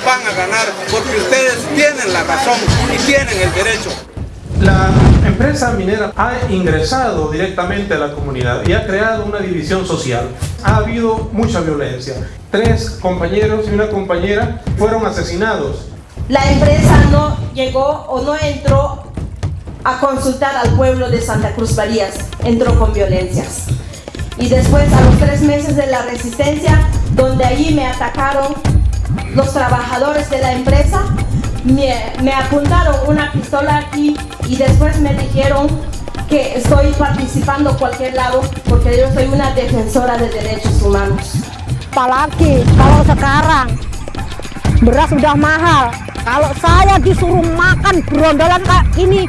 ustedes van a ganar porque ustedes tienen la razón y tienen el derecho. La empresa minera ha ingresado directamente a la comunidad y ha creado una división social. Ha habido mucha violencia. Tres compañeros y una compañera fueron asesinados. La empresa no llegó o no entró a consultar al pueblo de Santa Cruz Varías. Entró con violencias. Y después, a los tres meses de la resistencia, donde allí me atacaron los trabajadores de la empresa, me, me apuntaron una pistola aquí y después me dijeron que estoy participando cualquier lado porque yo soy una defensora de derechos humanos. Apalagi kalau sekarang beras sudah mahal. Kalau saya disuruh makan berondolan kayak hmm,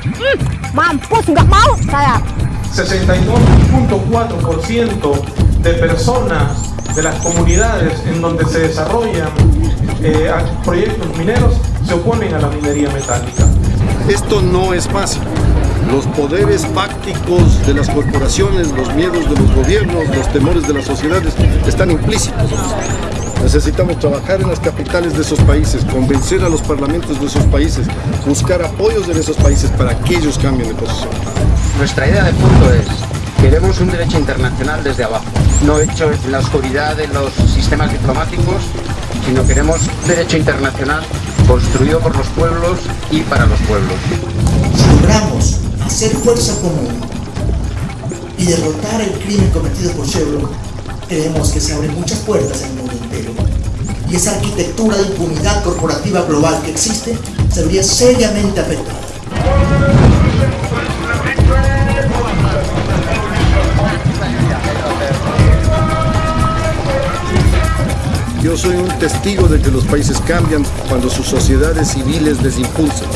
mampus nggak mau saya. 62.4% de personas de las comunidades en donde se desarrollan eh, proyectos mineros se oponen a la minería metálica. Esto no es fácil. Los poderes fácticos de las corporaciones, los miedos de los gobiernos, los temores de las sociedades están implícitos. Necesitamos trabajar en las capitales de esos países, convencer a los parlamentos de esos países, buscar apoyos en esos países para que ellos cambien de posición. Nuestra idea de fondo es, queremos un derecho internacional desde abajo, no hecho en la oscuridad de los sistemas diplomáticos, sino queremos derecho internacional construido por los pueblos y para los pueblos. Logramos hacer fuerza común y derrotar el crimen cometido por Chevron, creemos que se abren muchas puertas en el mundo entero. Y esa arquitectura de impunidad corporativa global que existe se vería seriamente afectada. Yo soy un testigo de que los países cambian cuando sus sociedades civiles les impulsan.